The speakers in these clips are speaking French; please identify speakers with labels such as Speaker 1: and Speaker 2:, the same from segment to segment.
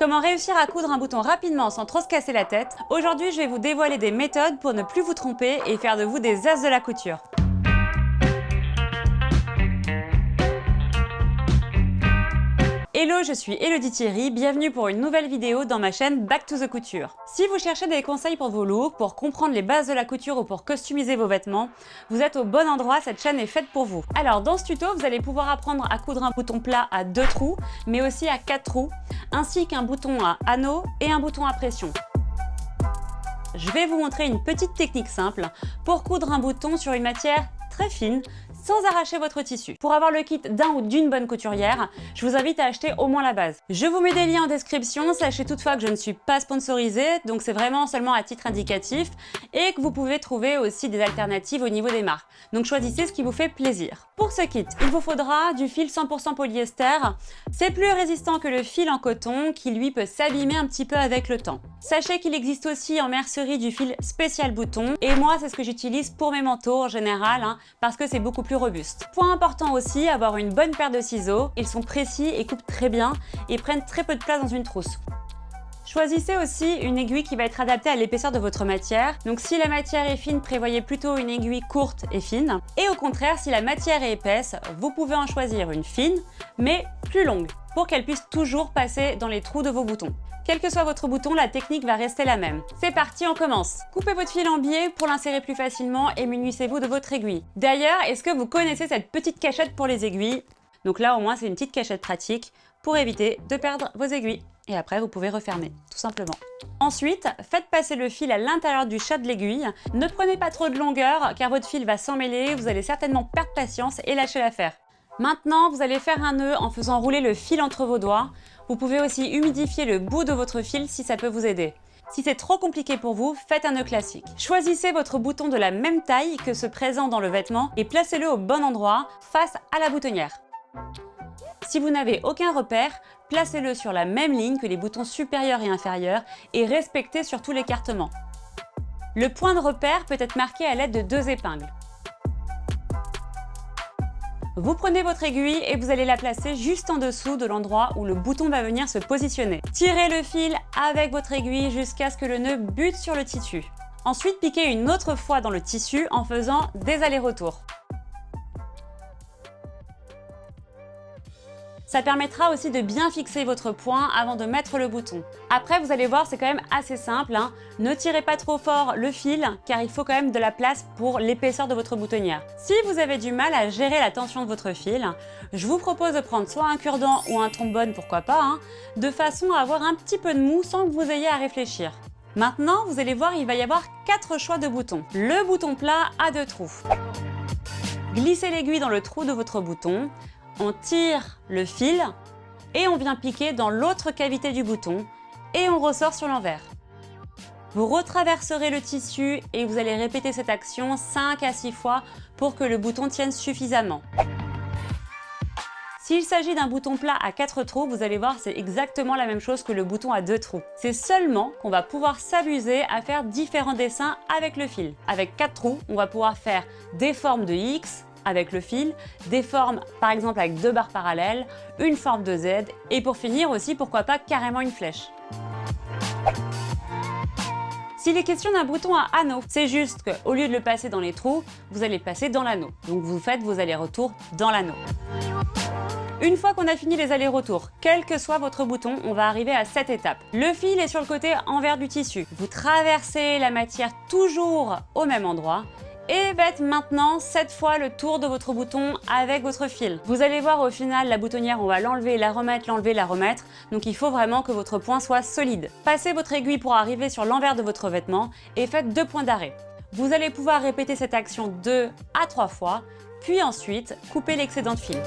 Speaker 1: Comment réussir à coudre un bouton rapidement sans trop se casser la tête? Aujourd'hui, je vais vous dévoiler des méthodes pour ne plus vous tromper et faire de vous des as de la couture. Hello, je suis Elodie Thierry, bienvenue pour une nouvelle vidéo dans ma chaîne Back to the Couture. Si vous cherchez des conseils pour vos looks, pour comprendre les bases de la couture ou pour customiser vos vêtements, vous êtes au bon endroit, cette chaîne est faite pour vous. Alors dans ce tuto, vous allez pouvoir apprendre à coudre un bouton plat à deux trous, mais aussi à quatre trous, ainsi qu'un bouton à anneau et un bouton à pression. Je vais vous montrer une petite technique simple pour coudre un bouton sur une matière très fine, sans arracher votre tissu. Pour avoir le kit d'un ou d'une bonne couturière, je vous invite à acheter au moins la base. Je vous mets des liens en description, sachez toutefois que je ne suis pas sponsorisée, donc c'est vraiment seulement à titre indicatif, et que vous pouvez trouver aussi des alternatives au niveau des marques. Donc choisissez ce qui vous fait plaisir. Pour ce kit, il vous faudra du fil 100% polyester. C'est plus résistant que le fil en coton qui lui peut s'abîmer un petit peu avec le temps. Sachez qu'il existe aussi en mercerie du fil spécial bouton et moi c'est ce que j'utilise pour mes manteaux en général hein, parce que c'est beaucoup plus robuste. Point important aussi, avoir une bonne paire de ciseaux. Ils sont précis et coupent très bien et prennent très peu de place dans une trousse. Choisissez aussi une aiguille qui va être adaptée à l'épaisseur de votre matière. Donc si la matière est fine, prévoyez plutôt une aiguille courte et fine. Et au contraire, si la matière est épaisse, vous pouvez en choisir une fine, mais plus longue, pour qu'elle puisse toujours passer dans les trous de vos boutons. Quel que soit votre bouton, la technique va rester la même. C'est parti, on commence Coupez votre fil en biais pour l'insérer plus facilement et munissez-vous de votre aiguille. D'ailleurs, est-ce que vous connaissez cette petite cachette pour les aiguilles? Donc là, au moins, c'est une petite cachette pratique pour éviter de perdre vos aiguilles et après vous pouvez refermer, tout simplement. Ensuite, faites passer le fil à l'intérieur du chat de l'aiguille. Ne prenez pas trop de longueur car votre fil va s'emmêler, vous allez certainement perdre patience et lâcher l'affaire. Maintenant, vous allez faire un nœud en faisant rouler le fil entre vos doigts. Vous pouvez aussi humidifier le bout de votre fil si ça peut vous aider. Si c'est trop compliqué pour vous, faites un nœud classique. Choisissez votre bouton de la même taille que ce présent dans le vêtement et placez-le au bon endroit, face à la boutonnière. Si vous n'avez aucun repère, placez-le sur la même ligne que les boutons supérieurs et inférieurs et respectez surtout l'écartement. Le point de repère peut être marqué à l'aide de deux épingles. Vous prenez votre aiguille et vous allez la placer juste en dessous de l'endroit où le bouton va venir se positionner. Tirez le fil avec votre aiguille jusqu'à ce que le nœud bute sur le tissu. Ensuite, piquez une autre fois dans le tissu en faisant des allers-retours. Ça permettra aussi de bien fixer votre point avant de mettre le bouton. Après, vous allez voir, c'est quand même assez simple. Hein. Ne tirez pas trop fort le fil, car il faut quand même de la place pour l'épaisseur de votre boutonnière. Si vous avez du mal à gérer la tension de votre fil, je vous propose de prendre soit un cure-dent ou un trombone, pourquoi pas, hein, de façon à avoir un petit peu de mou sans que vous ayez à réfléchir. Maintenant, vous allez voir, il va y avoir quatre choix de boutons. Le bouton plat a deux trous. Glissez l'aiguille dans le trou de votre bouton on tire le fil et on vient piquer dans l'autre cavité du bouton et on ressort sur l'envers. Vous retraverserez le tissu et vous allez répéter cette action 5 à 6 fois pour que le bouton tienne suffisamment. S'il s'agit d'un bouton plat à 4 trous, vous allez voir c'est exactement la même chose que le bouton à 2 trous. C'est seulement qu'on va pouvoir s'amuser à faire différents dessins avec le fil. Avec 4 trous, on va pouvoir faire des formes de X, avec le fil, des formes par exemple avec deux barres parallèles, une forme de Z et pour finir aussi pourquoi pas carrément une flèche. S'il est question d'un bouton à anneau, c'est juste qu'au lieu de le passer dans les trous, vous allez passer dans l'anneau. Donc vous faites vos allers-retours dans l'anneau. Une fois qu'on a fini les allers-retours, quel que soit votre bouton, on va arriver à cette étape. Le fil est sur le côté envers du tissu. Vous traversez la matière toujours au même endroit et faites maintenant cette fois le tour de votre bouton avec votre fil. Vous allez voir au final la boutonnière, on va l'enlever, la remettre, l'enlever, la remettre. Donc il faut vraiment que votre point soit solide. Passez votre aiguille pour arriver sur l'envers de votre vêtement et faites deux points d'arrêt. Vous allez pouvoir répéter cette action deux à trois fois, puis ensuite couper l'excédent de fil.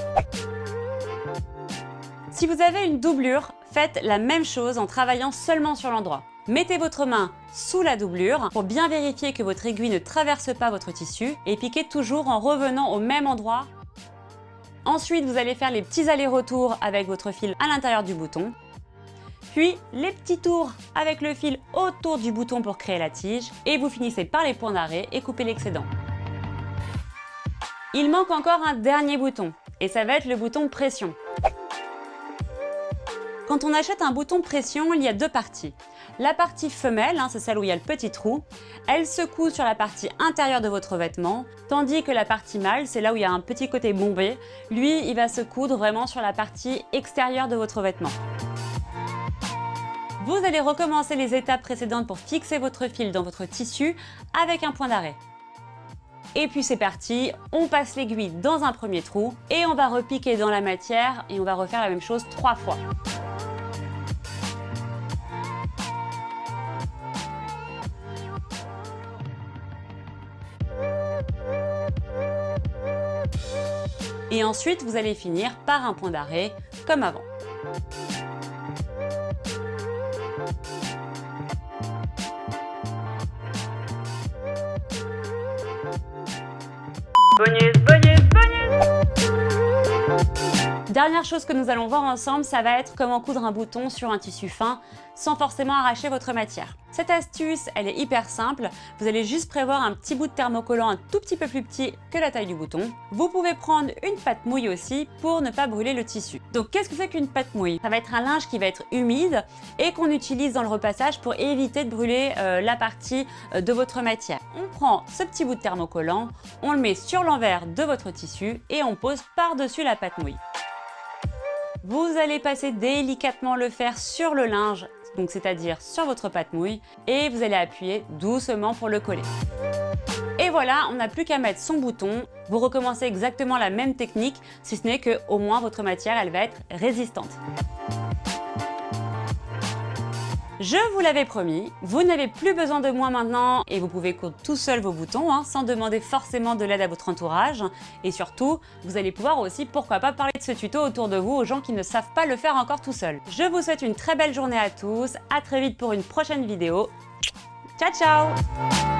Speaker 1: Si vous avez une doublure, faites la même chose en travaillant seulement sur l'endroit. Mettez votre main sous la doublure pour bien vérifier que votre aiguille ne traverse pas votre tissu et piquez toujours en revenant au même endroit. Ensuite, vous allez faire les petits allers-retours avec votre fil à l'intérieur du bouton. Puis les petits tours avec le fil autour du bouton pour créer la tige. Et vous finissez par les points d'arrêt et coupez l'excédent. Il manque encore un dernier bouton et ça va être le bouton pression. Quand on achète un bouton pression, il y a deux parties. La partie femelle, hein, c'est celle où il y a le petit trou, elle se coud sur la partie intérieure de votre vêtement, tandis que la partie mâle, c'est là où il y a un petit côté bombé, lui, il va se coudre vraiment sur la partie extérieure de votre vêtement. Vous allez recommencer les étapes précédentes pour fixer votre fil dans votre tissu avec un point d'arrêt. Et puis c'est parti, on passe l'aiguille dans un premier trou et on va repiquer dans la matière et on va refaire la même chose trois fois. Et ensuite, vous allez finir par un point d'arrêt, comme avant. Bonus, bonus, Dernière chose que nous allons voir ensemble, ça va être comment coudre un bouton sur un tissu fin sans forcément arracher votre matière. Cette astuce, elle est hyper simple. Vous allez juste prévoir un petit bout de thermocollant un tout petit peu plus petit que la taille du bouton. Vous pouvez prendre une pâte mouille aussi pour ne pas brûler le tissu. Donc qu'est-ce que c'est qu'une pâte mouille? Ça va être un linge qui va être humide et qu'on utilise dans le repassage pour éviter de brûler euh, la partie euh, de votre matière. On prend ce petit bout de thermocollant, on le met sur l'envers de votre tissu et on pose par-dessus la pâte mouille. Vous allez passer délicatement le fer sur le linge, donc c'est-à-dire sur votre pâte mouille, et vous allez appuyer doucement pour le coller. Et voilà, on n'a plus qu'à mettre son bouton. Vous recommencez exactement la même technique, si ce n'est que au moins votre matière, elle va être résistante. Je vous l'avais promis, vous n'avez plus besoin de moi maintenant et vous pouvez coudre tout seul vos boutons hein, sans demander forcément de l'aide à votre entourage. Et surtout, vous allez pouvoir aussi, pourquoi pas, parler de ce tuto autour de vous aux gens qui ne savent pas le faire encore tout seul. Je vous souhaite une très belle journée à tous, à très vite pour une prochaine vidéo. Ciao ciao